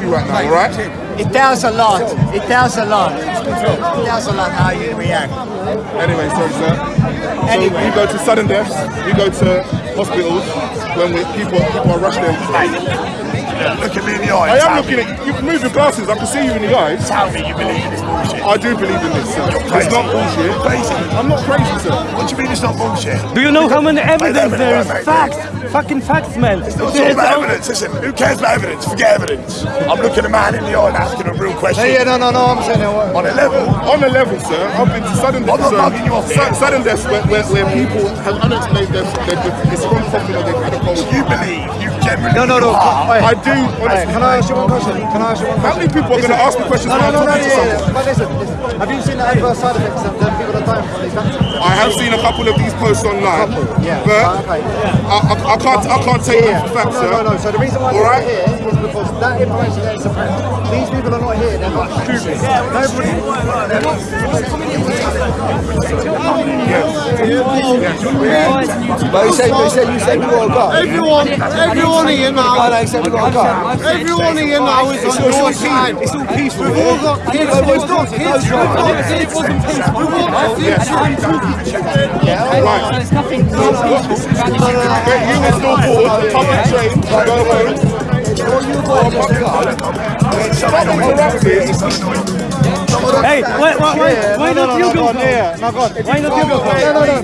you right now, all right? It tells a lot. It tells a lot. It tells a lot how you react. Anyway, sorry, sir. Anyway. So we go to sudden deaths. We go to hospitals when we, people people are rushed in. Look at me in the eye. I am looking at you. Can move your glasses. I can see you in the eyes. Tell me you believe in this bullshit. I do believe in this, sir. You're It's not bullshit. Crazy. I'm not crazy, sir. What do you mean it's not bullshit? Do you know how many evidence there is? mate, mate. Facts. Fucking facts, man. It's not There's all about no- evidence. Listen, who cares about evidence? Forget evidence. I'm looking a man in the eye and asking a real question. Yeah, no, no, no, I'm saying it. On a level. On a level, sir, I've been to sudden I'm deaths, not sir. bugging you off Su- here. sudden deaths where, where, where people have unexplained deaths. They've, they've, it's from something or they've had a cold. You believe, you generally No, no, no. Ah, are. I do, honestly. can I ask you one question? Can I ask you one question? How many people are going to ask me questions No, no, no, no, yeah, yeah. But listen, listen. Have you seen the adverse side effects the people that are dying from these vaccines? I have seen a couple of these posts online, Yeah. but ah, Okay. I, I, I can't I can't take them for facts, no, sir. no, no. So the reason why All they're right? here is because that information that is suppressed. These people are not here. They're not stupid. Nobody. They're not. But you said, you said, you said you got. Everyone, everyone here now, I know, you said you got everyone here now is on your side. It's all peaceful. We've all got kids, we've got kids, we've got kids. We want our future. Right. There's nothing Wait, you will still board, public train, go home. Hey, why, why, why, why no, not no, you go? Why not you go? No, no, no.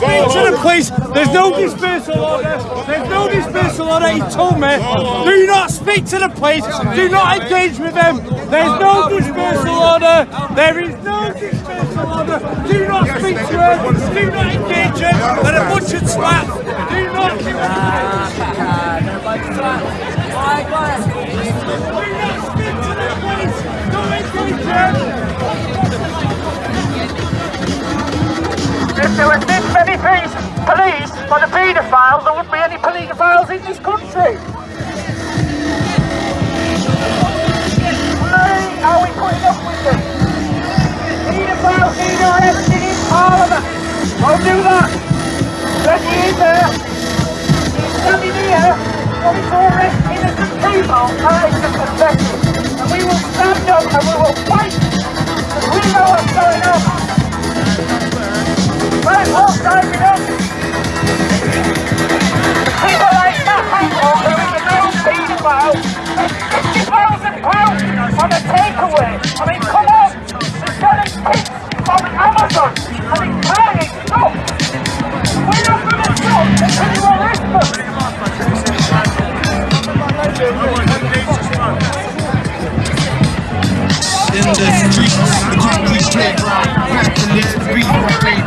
Go to the police. There's no dispersal order. There's no dispersal order. He told me. Do not speak to the police. Do not engage with them. There's no dispersal order. There is no dispersal order. Do not speak to them. Do not engage them. They're a bunch of twats. Do not do Do not speak to the police. Don't engage them. If there was this many police, police for the paedophiles, there wouldn't be any paedophiles in this country. Why are we putting up with Paedophiles need arrested in Parliament. Don't do that. Then he there. He's standing here wanting to arrest innocent people. Is just pathetic. And we will stand up and we will fight. Because we know what's going on. Right, all driving up. The streets, the concrete playground. Back to live, breathe,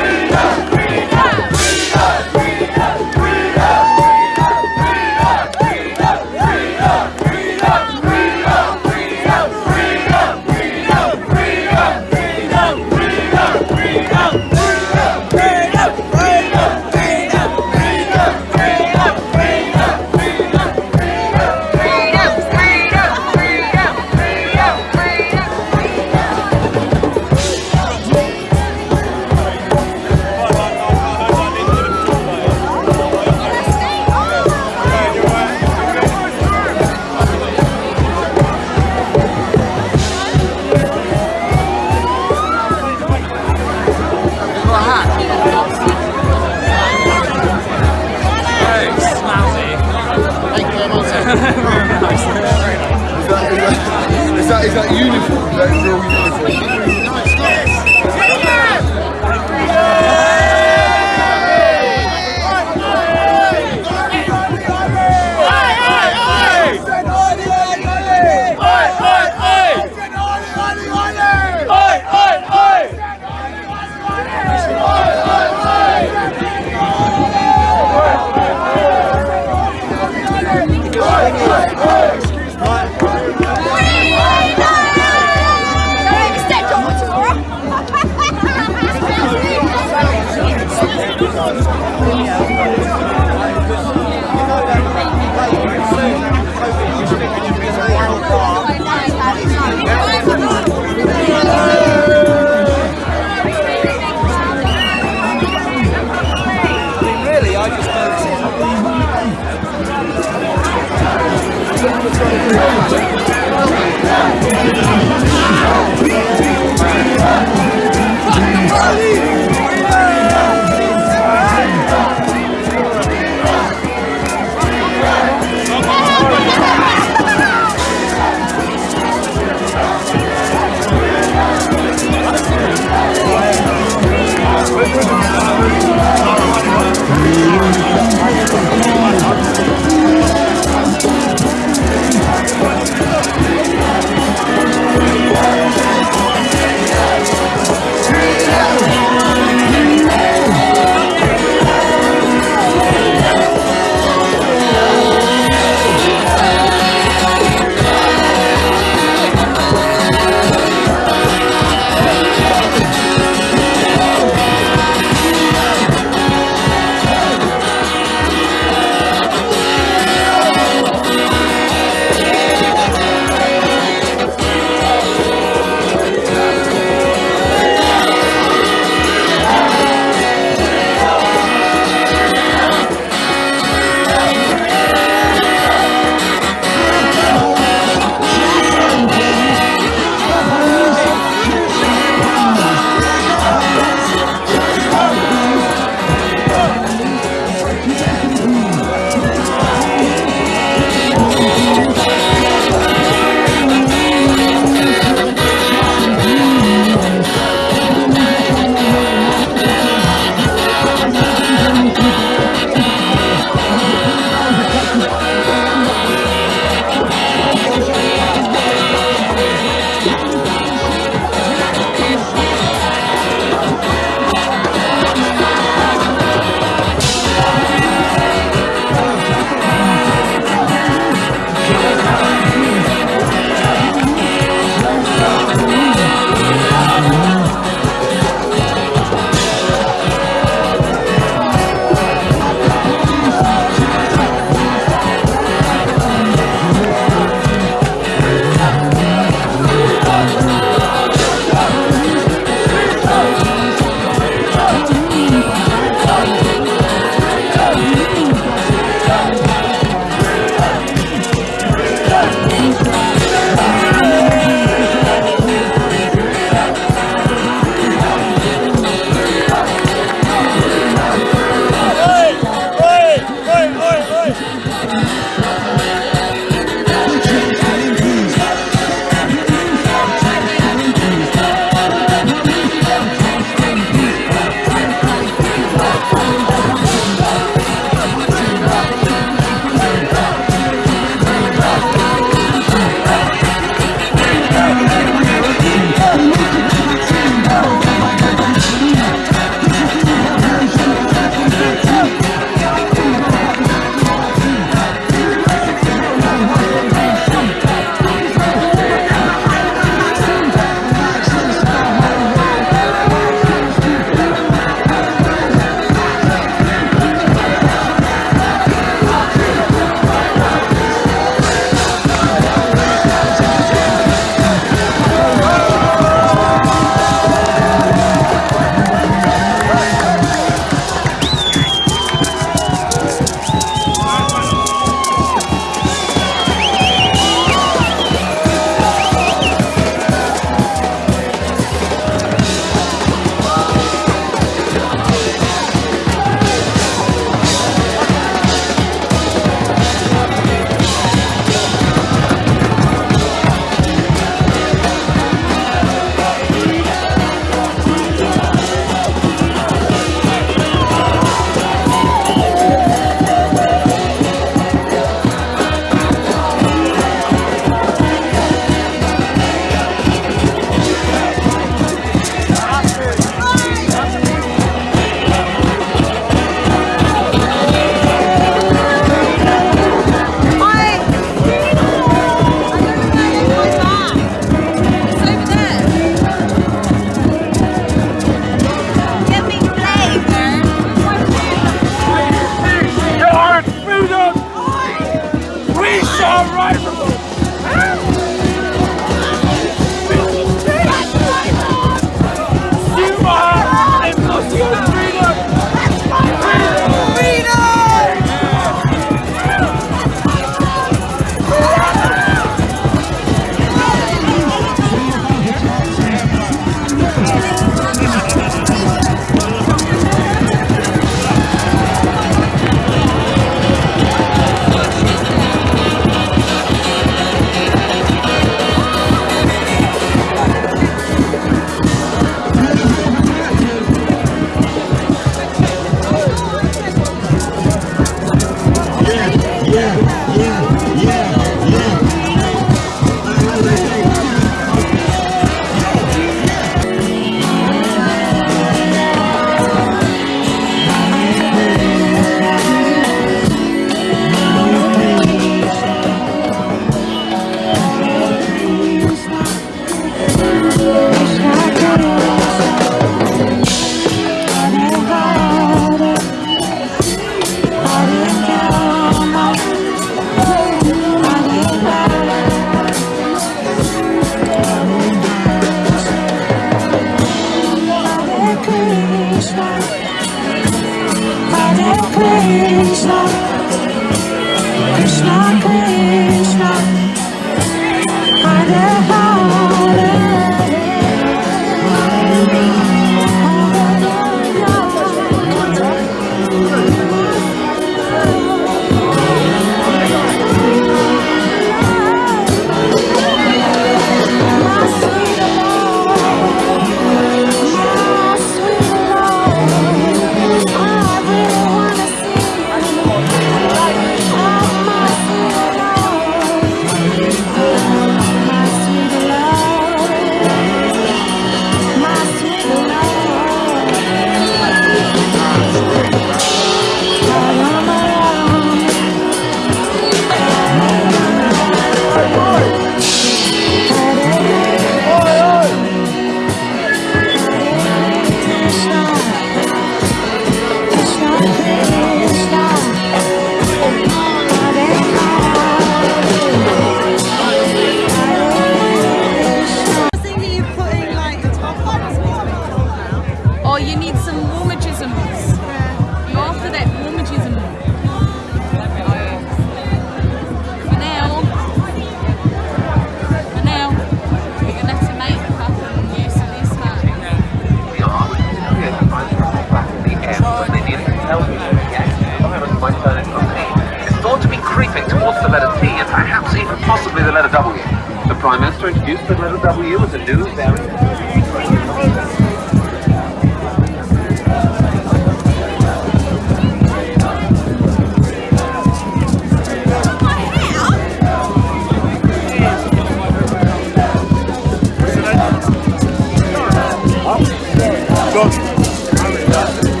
Yeah,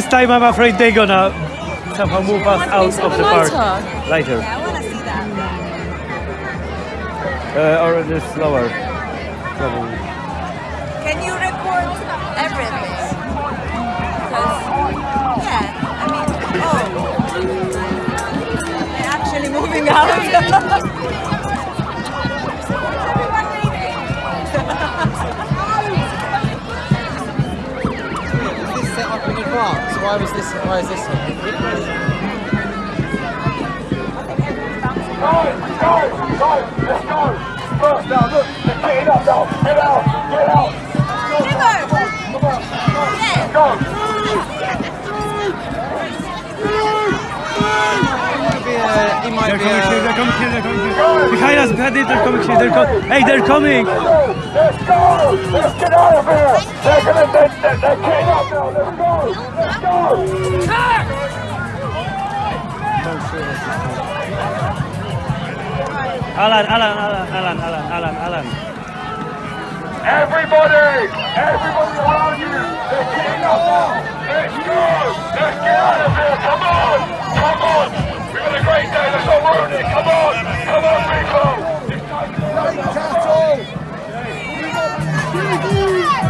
this, time I'm afraid they're gonna somehow move us out of the park. lighter? Later. I to see that. Uh, or this lower. Probably. Can you record everything? yeah, I mean, oh, they're actually moving out. Why was this? Why is this? Guys, guys, guys, let's go. Now, look, up now. Out, get out. Go. They're coming here, they're coming here, they're coming. Behind us, behind they're coming here, they're coming. Hey, they're coming! Let's go. Let's get out of here. They're gonna, they're, they're, they're getting up now. Let's go. Let's go. Alan, Alan, Alan, Alan, Alan, Alan, Alan. Everybody, everybody around you, they're getting up now. Let's go. Let's get out of here. Come on. Come on. We've had a great day. Let's not ruin it. Come on. Come on, people. People.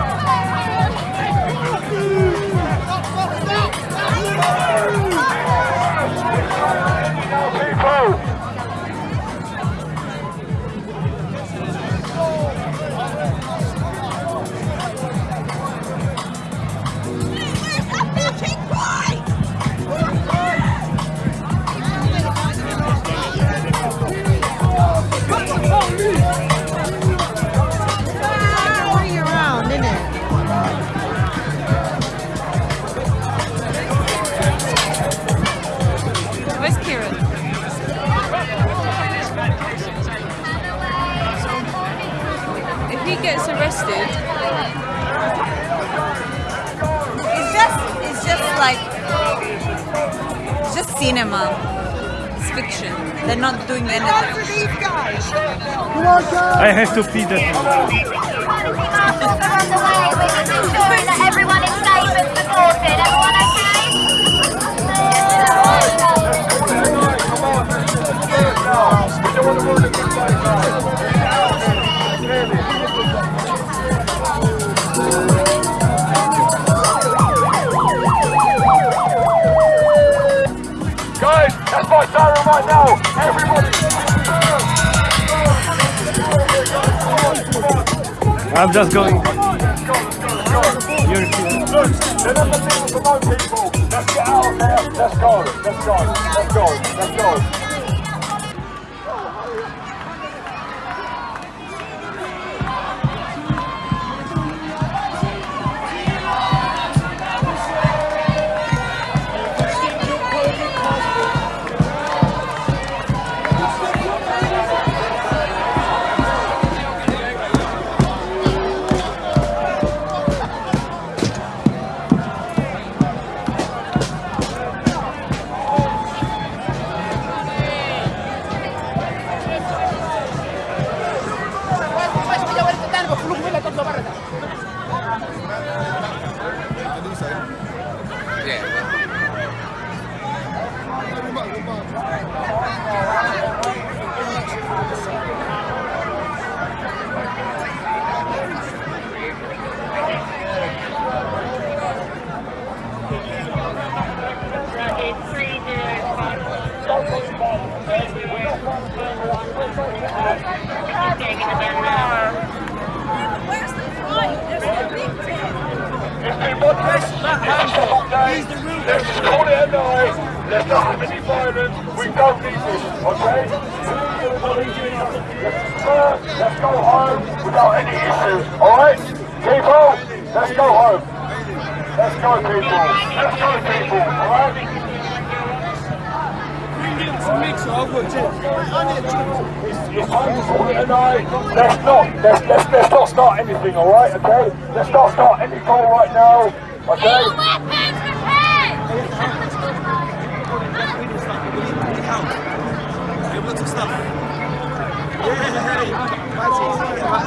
Cinema. It's fiction. They're not doing anything. I have to pee that. Right now. Everybody. I'm just going. You're Look, they're not the people to know people. Let's get out of there. Let's go. Let's go. Let's go. Let's go. It's a day. Let's call it a night. Let's not have any violence. We don't need this, okay? Let's, uh, go home without any issues, alright? People, let's go home. Let's go, people. Let's go, people, alright? It's time to call it a night. Let's not, let's, let's, let's not start anything, alright, okay? Let's not start any call right now, okay?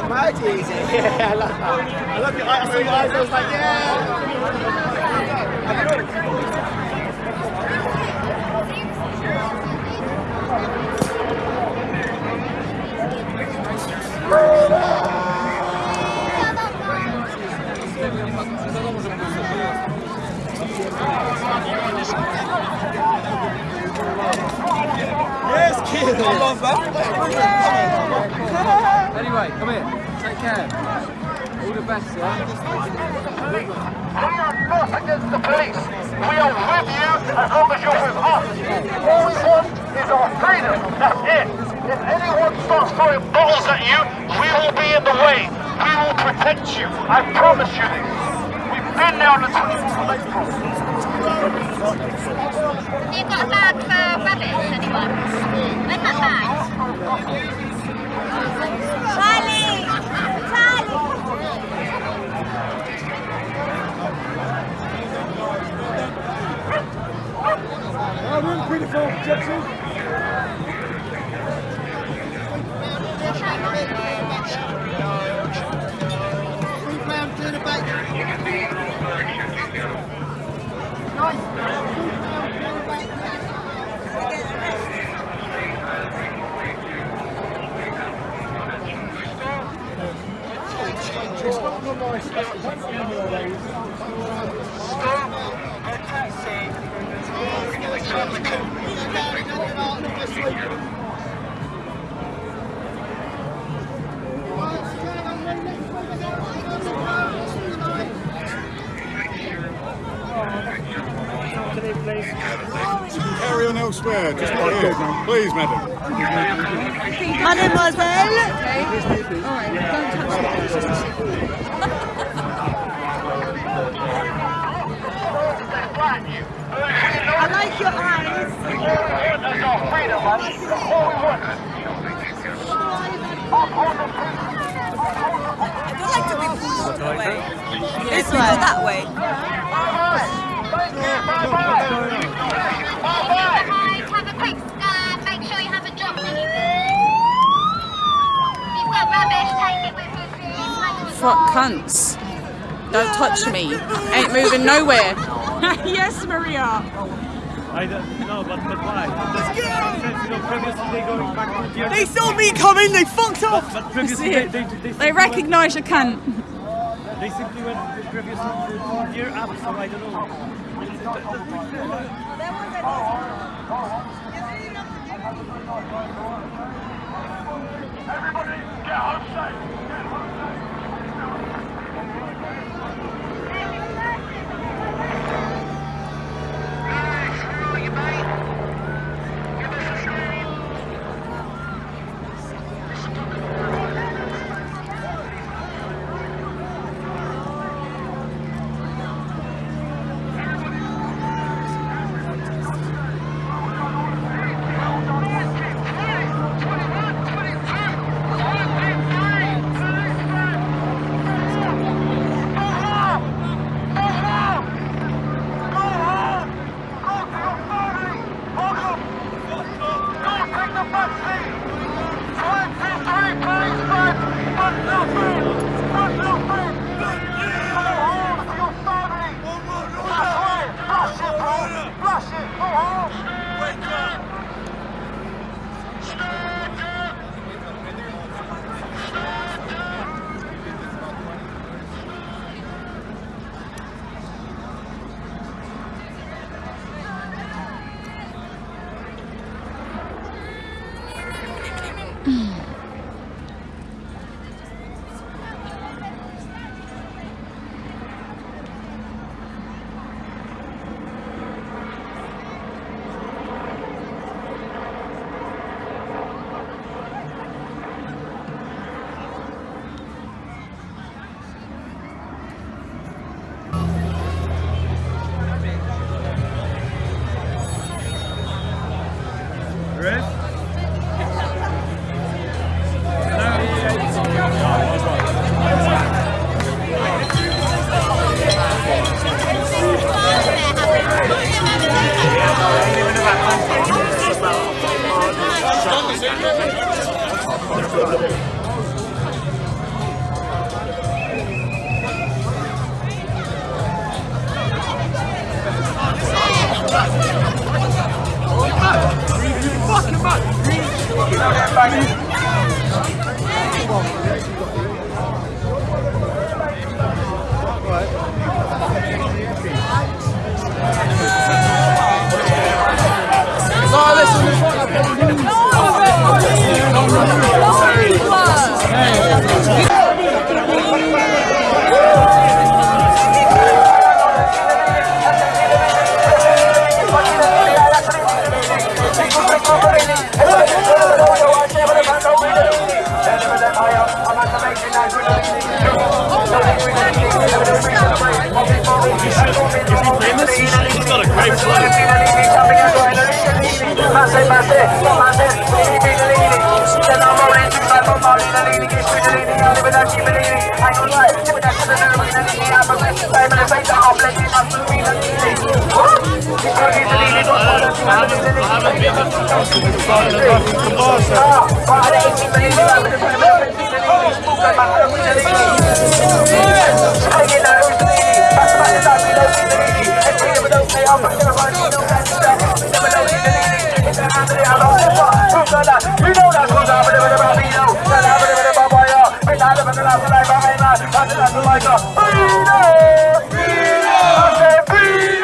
Mighty easy. Yeah, I love that. I love eyes. I saw your eyes. I was like, yeah. Yes, I love that. Anyway, come here. Take care. All the best, yeah? We are not against the police. We are with you as long as you're with us. All we want is our freedom. That's it. If anyone starts throwing bottles at you, we will be in the way. We will protect you. I promise you this. We've been there on the 24th of April. You got a bag for rabbits, anyone? Where's that bag? Charlie! I wouldn't pretty full objection. It's the nice Carry on elsewhere, just not here. Please, madam. Mademoiselle. I like your eyes. That's our freedom, man. That's all we want. I don't like to be pushed away. This way. Go that way. Guys, have a quick scan. Make sure you haven't dropped anything. If you've got rubbish, take it with you. please. Fuck cunts. Don't touch me. Ain't moving nowhere. yes, Maria. I don't know, but, but why? Let's previously they going back to the They saw me coming, they fucked off! But, but previously they, they, they, they recognise your cunt. They simply went previously to up, so I don't know. Oh, oh, oh. Everybody, get out! Like a Beano! Beano! I said Beano!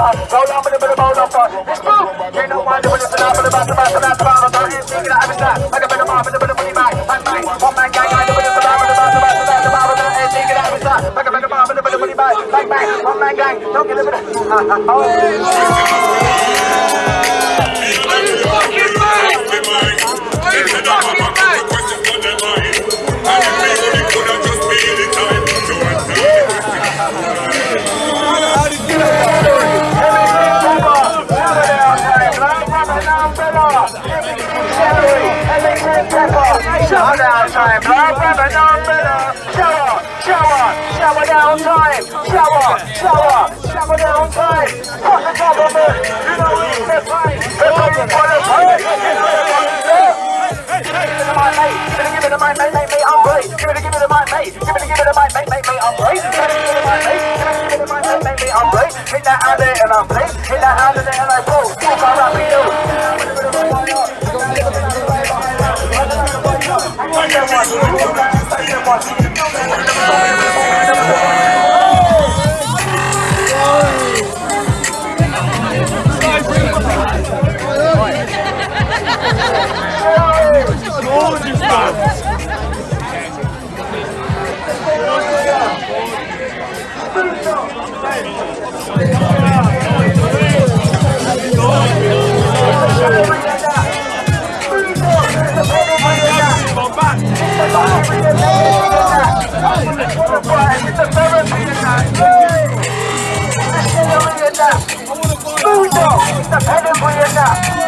up, roll up in the middle, roll up. It's true. Ain't no one doing this, and I'm in the back, the back, the back, the back. I'm not even thinking I have a shot. I can put them off in the middle, put me back. I'm back. One man gang, I'm doing this, and I'm in the back, the back, the back, the back. I'm not even thinking I have a shot. I can put them off in the middle, put me back. Like back. One man gang, don't get limited. Oh. shower down time. Black rubber, no. Shower, shower, shower down time. Shower, shower, shower down time. Fuck the government. You know we step right. They're coming for the fight. Give it to my mate, give it to my mate, mate, mate, I'm great. Give it, give it to my mate, give it, give it to my mate, mate, mate, I'm great. Give it, give it to my mate, give it, to my mate, mate, mate, I'm great. Hit that alley and I'm great. Hit that alley and I go. Fuck, I'm you. Bomba! Everybody enough.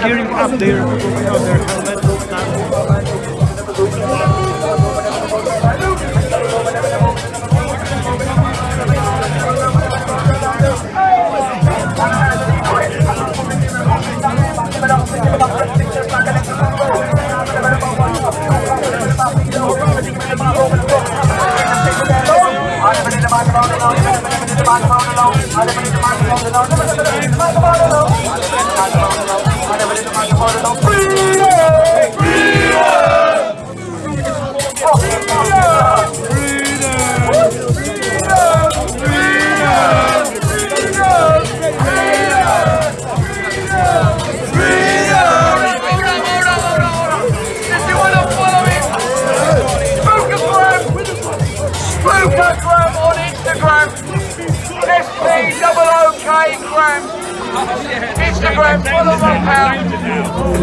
Gearing up their, you know, their helmets and Instagram, follow my pal.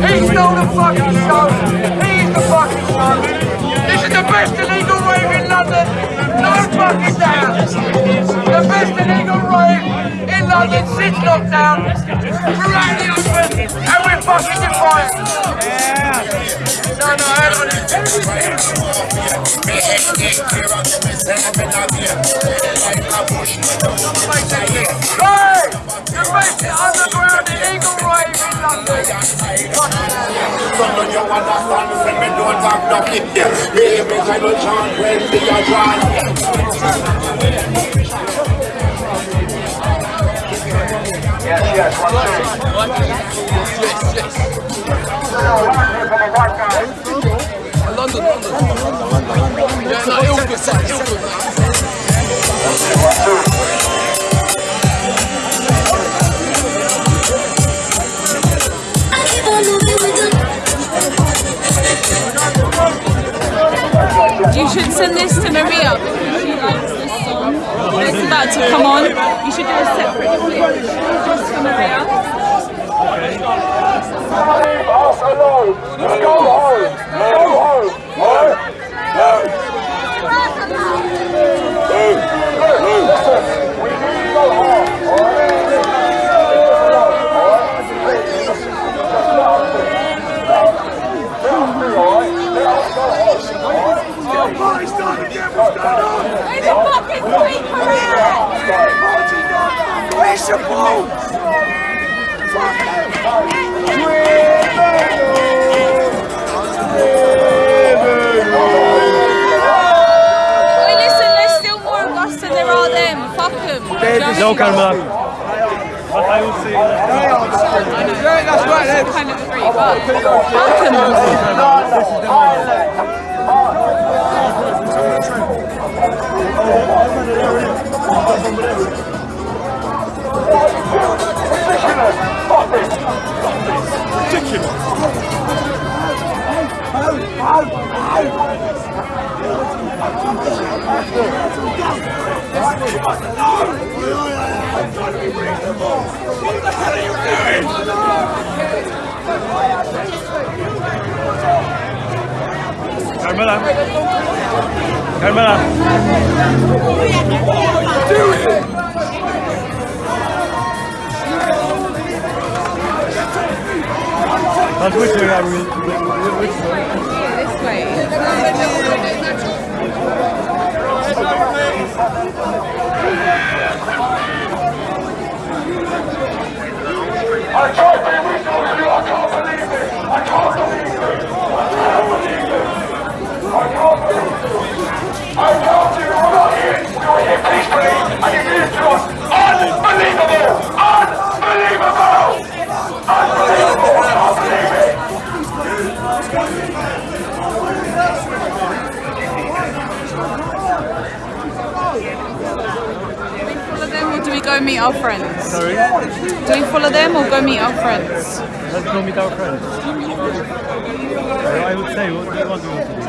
He stole the fucking show. He's the fucking show. This is the best illegal rave in London. No fucking doubt. The best illegal rave in London since lockdown. We're out in the open and we're fucking defiant. No, no, I Hey! The best underground in London. you understand, say me. Yes, yes, London, London. Sad. You should send this to Maria. Because she likes this song. It's about to come on, you should do a separate clip just for Maria. Where's I would say, what, what do you want to do?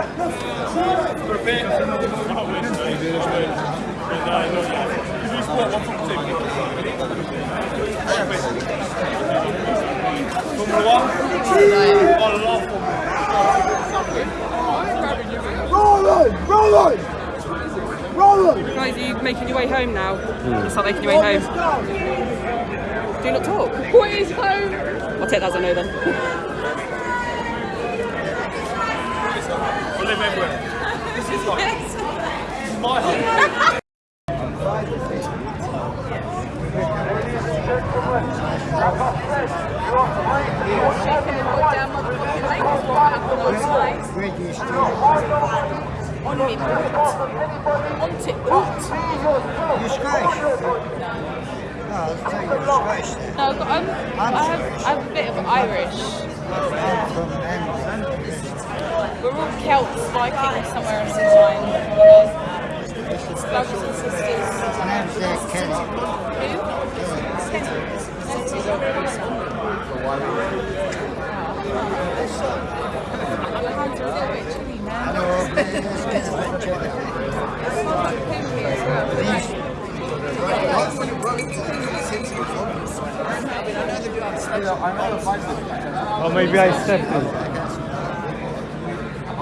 Roland! Roland! Roland! Guys, are you making your way home now? You start making your way home. Do not talk. What is home? I'll take that as a no then. Live everywhere. This is like, this is my home. On me, On TikTok. You Scottish? No, I was saying you're Scottish then. No, but I'm, I, have, I have a bit of Irish. I'm from England. We're all Celts, Vikings, somewhere in as well. Maybe I stepped in.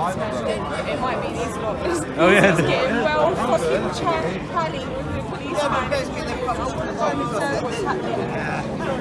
It might be these lot. Oh, yeah. Getting well fucking Charlie Pally with the policeman. What's happening?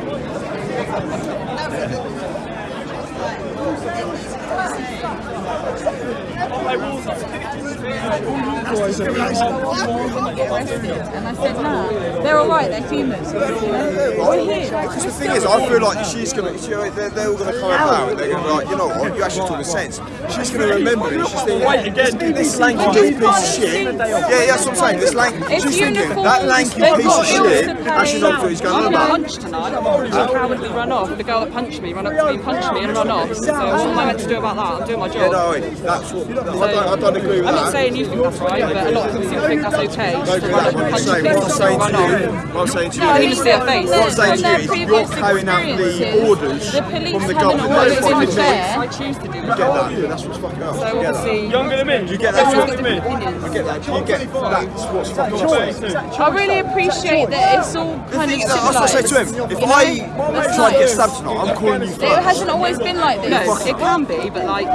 And I said, nah, they're alright, they're humans. Because the thing is, I feel like she's gonna, they're, they're all gonna come about and they're gonna be like, you know what, you actually talk sense. She's gonna remember it. She's thinking, this, this lanky piece of shit. Yeah, yeah, that's what I'm saying. This lanky, It's she's thinking, that lanky piece of bills shit. to pay. Actually, knows what he's I'm going on going to about. lunch tonight. She cowardly run off. The girl that punched me ran up to me, punched me, and run off. So what am I meant to do about that? I'm doing my Yeah, job. no, that's what, I don't, I don't agree with that. I'm that. not saying you think that's right, but a lot of people seem to think that's okay. No, Just to run up what I'm punch saying, what I'm saying to you, what I'm saying to you, No, you, you see her face. what I'm saying From to their you is you're previous carrying out the experiences, orders the police from the haven't government. always That's been fucking fair. I choose to do You get that, that's what's fucking up. So You get that. obviously, Younger than me. You get that. everyone's You got different opinions. get that. You get that's what's fucking up. I really appreciate that it's all kind of That's what I say to him. If I try to get stabbed tonight, I'm calling you It hasn't always been like this. No, it can be, but like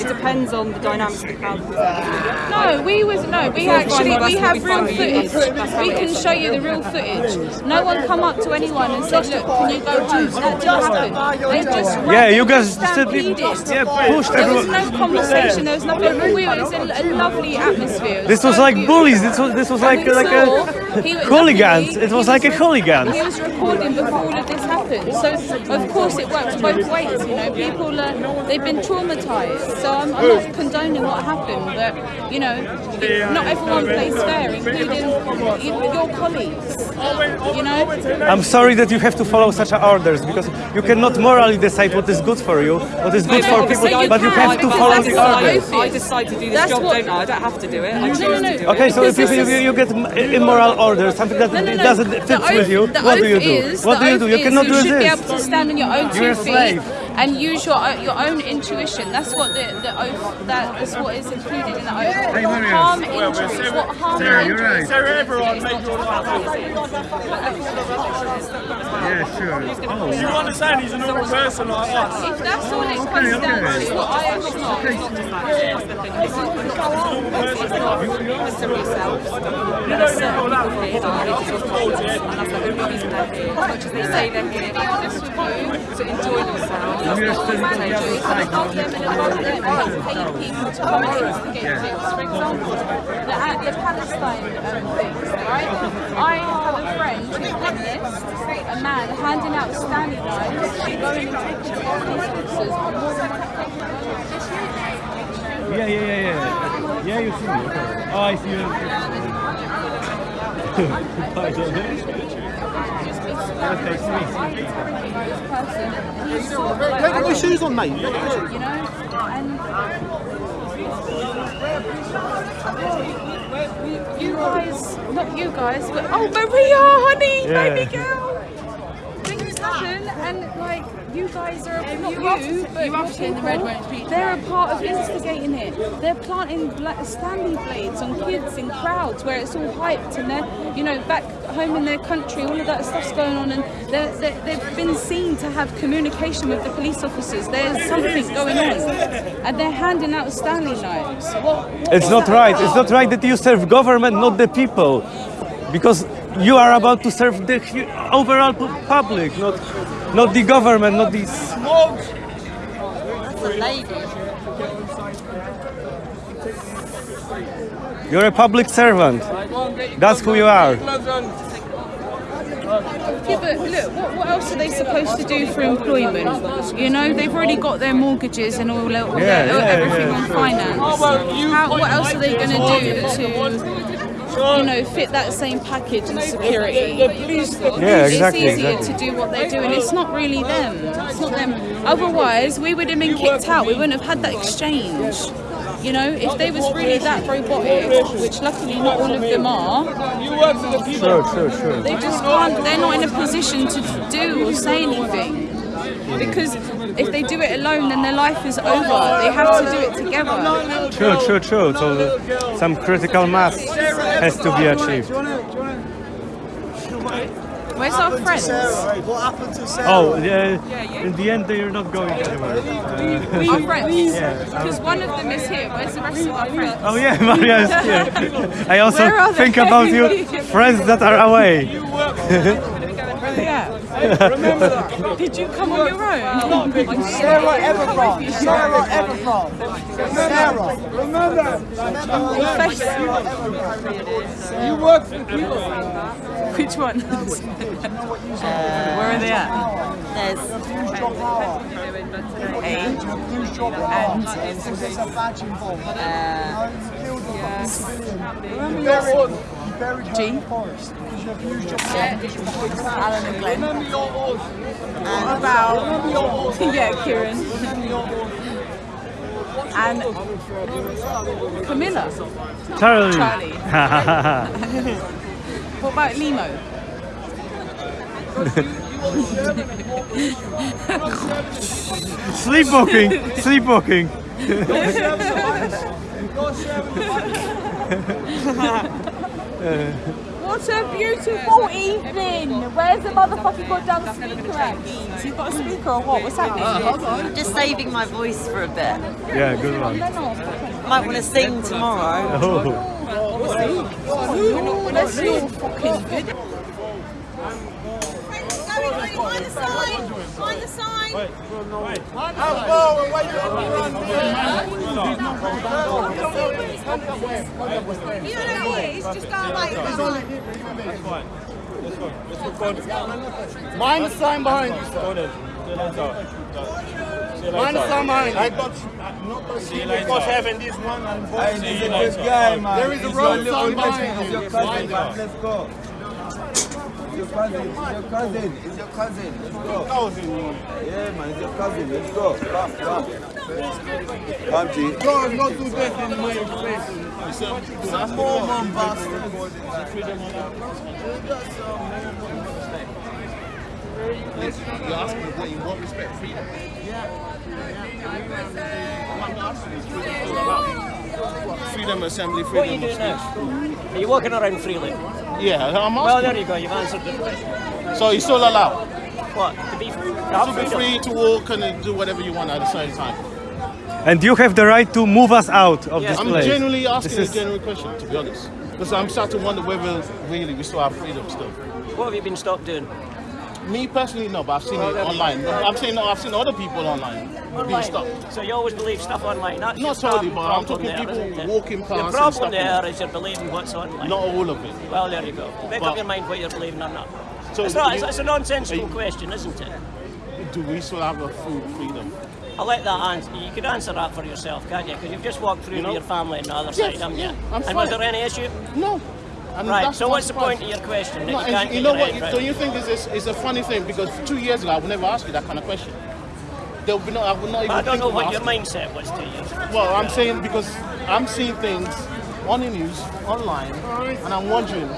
it depends on the dynamics of the crowd. No, we was no, we actually we have real footage. We can show you the real footage. No one come up to anyone and said, "Look, can you go home?" That didn't happen. They just Yeah, you guys stampeded. yeah, pushed There was everyone. no conversation. There was nothing. We it was a, a lovely atmosphere. This was like bullies. This was this was like we like a he hooligans. It was like a re- hooligans. He was recording before all of this happened. So of course it works both ways. You know, people are they've been traumatized. So I'm, I'm not condoning what happened, but you know, not everyone plays fair, including your colleagues. You know. I'm sorry that you have to follow such orders because you cannot morally decide what is good for you, what is good for people, but you have to follow the orders. I decide to do this That's job, what- don't I? I don't have to do it. I choose no, no. to do it. Okay, so if you, you, you get immoral orders, something that No, no, no. doesn't fit with you, what do you do? is- what do you do? You is cannot you do should be able to stand on your own You're two a feet slave. And use your own, your own intuition. That's what the, the oath. That is what is included in the oath. harm injuries. What harm injuries? Sarah, everyone make your life Yeah, sure. Oh. You understand he's a normal person like us. If that's all it comes down to, what I actually know is not to Listen to yourself. There are certain people that are just towards it, and that's the only reason they're here. As much they say they're here be honest with you. to enjoy themselves. The the, the um? I have a friend who witnessed a man handing out Stanley knives going taking off police officers on more than Yeah, yeah, yeah, yeah. Yeah, you see me. Oh, I see you. Take your shoes on, mate. You know, and you guys, not you guys, but oh Maria, honey, Yeah. baby girl. Things happen, and like you guys are not you, but you're people. They're a part of instigating it. They're planting bla- Stanley blades on kids in crowds where it's all hyped, and they're, you know, back home in their country, all of that stuff's going on, and they're, they're, they've been seen to have communication with the police officers. There's something going on, and they're handing out Stanley knives. What? what It's not right. about? It's not right that you serve government, not the people. Because you are about to serve the overall public, not not the government, not these. That's a lady. You're a public servant. That's who you are. Yeah, but look, what, what else are they supposed to do for employment? You know, they've already got their mortgages and all, all Yeah, their, yeah, everything yeah. on finance. How, what else are they going to do to, you know, fit that same package and security? Yeah, exactly, It's easier exactly. to do what they're doing. It's not really them. It's not them. Otherwise, we would have been kicked out. We wouldn't have had that exchange. You know, if they was really that robotic, which luckily not all of them are, Sure, sure, sure. they just can't. They're not in a position to do or say anything. Because if they do it alone, then their life is over. They have to do it together. True, true, true. So some critical mass has to be achieved. Where's our friends? What happened to Sarah? Oh, yeah. In the end, they're not going anywhere. Uh, Our friends. Yeah. Because one of them is here. Where's the rest of our friends? Oh yeah, Maria is here. I also think about you, friends that are away. Yeah. Remember that. Did you come on your own? Sarah Everard. Sarah Everard. Sarah. Remember. You work for people. Which one? Where are they at? There's A and There's a badge involved. uh, Remember your buried her G. in the forest because abused your Alan and Glenn. And about yeah, Kieran and Camilla. Charlie. Charlie. What about Limo? sleepwalking, sleepwalking. What a beautiful evening! Where's the motherfucking goddamn speaker at? You've got a speaker or what? What's happening? Oh, I'm just saving my voice for a bit. Yeah, good one. Might want to sing tomorrow. Oh. Let's all fucking good. Find the sign! Find the sign! Wait. How far away you don't know what it is, just go away. Mind the sign behind you, sir. Mind the sign behind you. I got not going to see because having this one and both. He's a good guy, man. There is a He's road your sign little behind He's you. your cousin, Mind man. it. Let's go. It's your cousin. It's your cousin. It's your cousin. Let's go. Yeah, man. It's your cousin. Let's go. Come, come. Come, G. God, not do that in my face. Some more, man, bastard. You're asking what you want respect freedom. Freedom of assembly, freedom What are you of doing speech. now? Are you walking around freely? Yeah, I'm Well, there you go. You've answered the question. So you're still allowed What? To be free? To to be free to walk and do whatever you want at the same time. And you have the right to move us out of this I'm place. genuinely asking This a is- genuine question, to be honest. Because I'm starting to wonder whether really we still have freedom still. What have you been stopped doing? Me personally, no, but I've seen it online. I've seen I've seen other people online being stopped. So you always believe stuff online? That's Not your totally, um, but I'm there, talking people isn't it? walking past The problem there is you're believing what's online. Not all of it. Well, there you go. Make But- up your mind what you're believing or not. So it's, not, you- it's, a nonsensical you- question, isn't it? Do we still have a food freedom? I'll let that answer. You could answer that for yourself, can't you? Because you've just walked through You know? with your family on the other Yes, side, haven't you? I'm and was fine. there any issue? No. And right. that's So what's the point of your question? No, you you know what? round? Don't you think it's, it's, it's a funny thing? Because two years ago, I would never ask you that kind of question. There would be no, I would not even I don't know what your mindset was two years ago. Well, I'm saying because I'm seeing things on the news, online, and I'm wondering,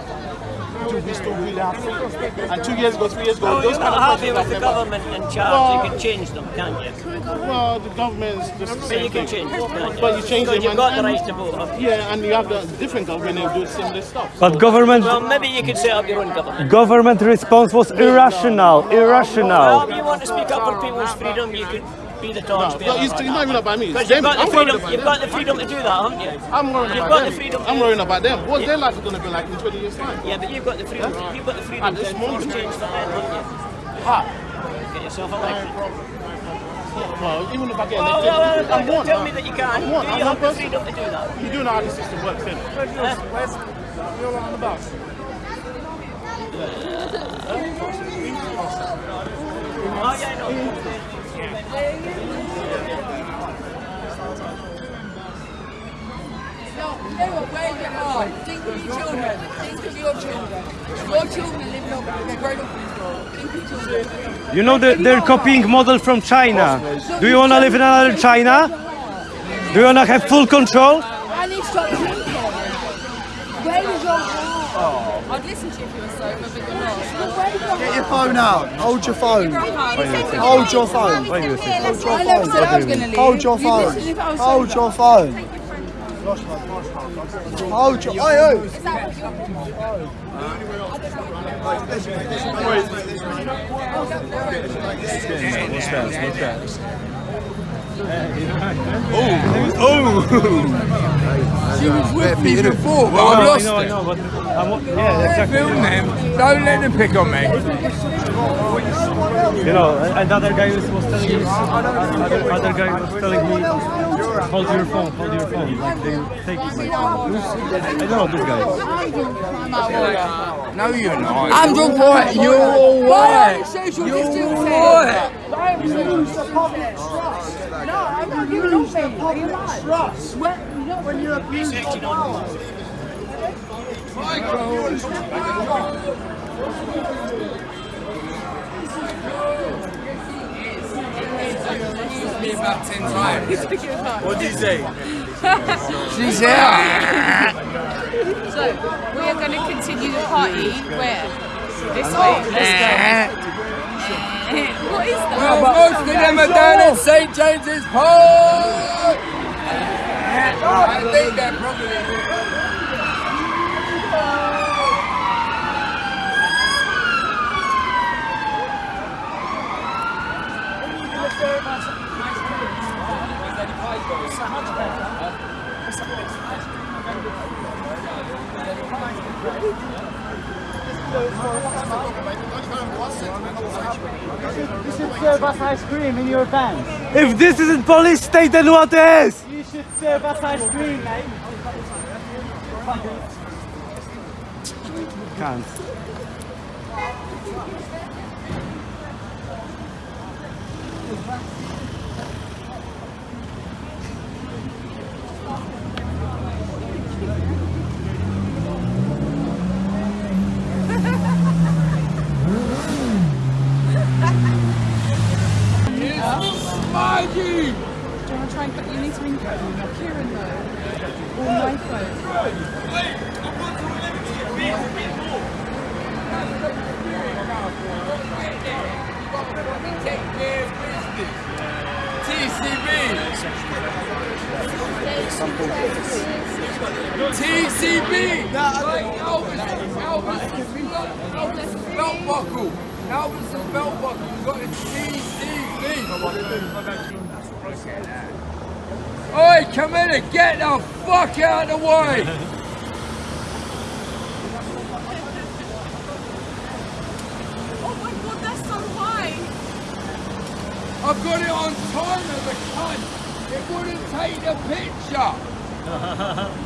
do we still really? And two years ago, three years ago, Well, those kind of happy questions with the government in charge. Well- you can change them, can't you? Well, the government is just the But same you can change them, can't? But you change Because them you've and- got the and- right to vote. Yeah, and you have the different government who do similar stuff. But government Well, maybe you could set up your own government. government response was irrational, Well, irrational. if you want to speak up for people's freedom, you could be the No, torch bearer. but he's, he's not even about me. It's you've them. got the I'm freedom. about You've them. got the freedom to do that, haven't you? I'm worrying You've about got them. the freedom. I'm worrying about them. What's Yeah. their life going to be like in 20 years' time? Yeah, but you've got the freedom. You've got the freedom to force change for them, haven't you? How? Get yourself elected. Well, even if I get Well, elected, well, well, I'm one. tell me that you can't. I'm one. Do I'm you have the freedom to do that? You do know how the system works, then. Where's you're on the bus? Oh, yeah, I know. Think of your children. Think of your children. Your children living up, grown up. You know that they're copying model from China. Do you want to live in another China? Do you want to have full control? And he stopped drinking. Where is your heart? I'd listen to you if you were sober, but you're not. Get your phone out. Hold your phone. Hold your phone. Hold your I never said I was going to leave. Hold your You phone. listened if I was Hold sober. your phone. Hold your. Oi, oi. Is that what you're She was with me before, but I've lost her. yeah, Film them. Don't let them pick on me. You know, another guy was, was telling me, other, other guy was telling me, hold your phone, hold your phone. Like they take it like, I know this guy. No, you're not. I'm the white. You're all white. You're all white. No, I'm not giving up me. Are? Trust. When you're abusing power. me about ten times. What did you say? She's here. So, we are going to continue the party where? This way. Let's go. what is that? Well, most of them are down at St James's Park. I think they're probably. You should serve us ice cream in your van. If this isn't police state, then what is? You should serve us ice cream, mate. Can't. Maggie! Do you want to try and put, you need to ring Kieran come in and get the fuck out of the way! Oh my god, that's so high. I've got it on timer, the cunt! It wouldn't take the picture!